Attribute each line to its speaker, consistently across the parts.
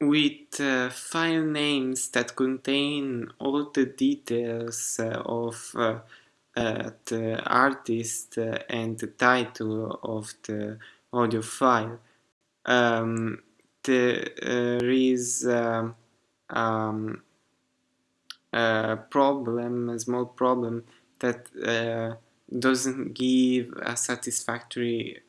Speaker 1: with uh, file names that contain all the details uh, of uh, uh the artist uh, and the title of the audio file. Um, there is um, um, a problem, a small problem that uh, doesn't give a satisfactory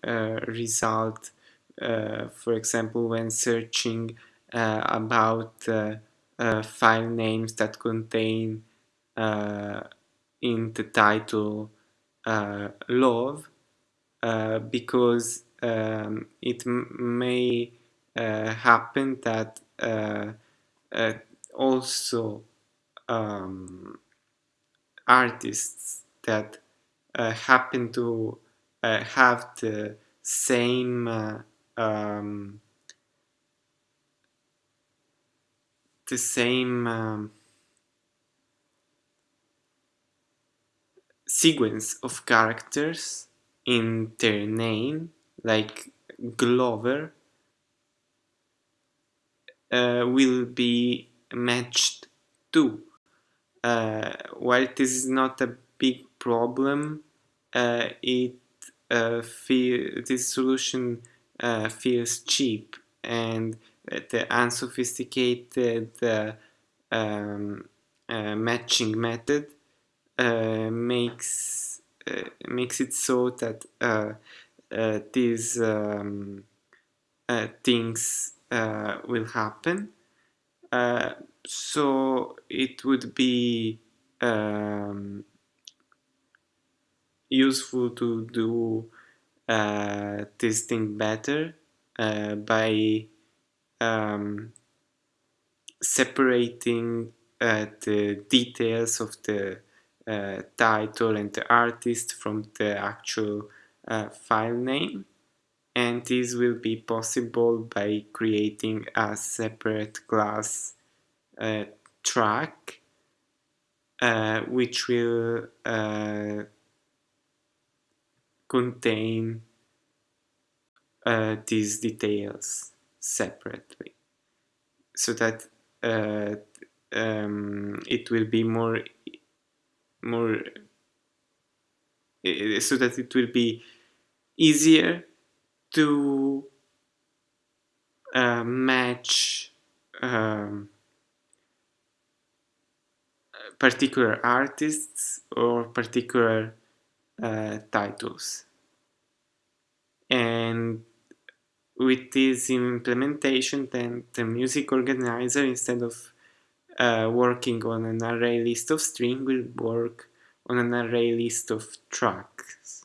Speaker 1: result. for example, when searching uh, about uh, uh, file names that contain in the title love because um, it may happen that also um, artists that uh, happen to uh, have the same uh, um, the same um, sequence of characters in their name, like Glover, uh, will be matched too. Uh, while this is not a big problem, uh, it uh, this solution uh, feels cheap and the unsophisticated uh, um, uh, matching method uh, makes makes it so that these um, things will happen. so it would be um, useful to do uh, this thing better uh, by um, separating uh, the details of the uh, title and the artist from the actual uh, file name. And this will be possible by creating a separate class uh, track uh, which will uh, contain these details separately. So that uh, um, it will be more more so that it will be easier to uh, match um, particular artists or particular uh, titles. And with this implementation, then the music organizer, instead of uh, working on an array list of string, will work on an array list of tracks.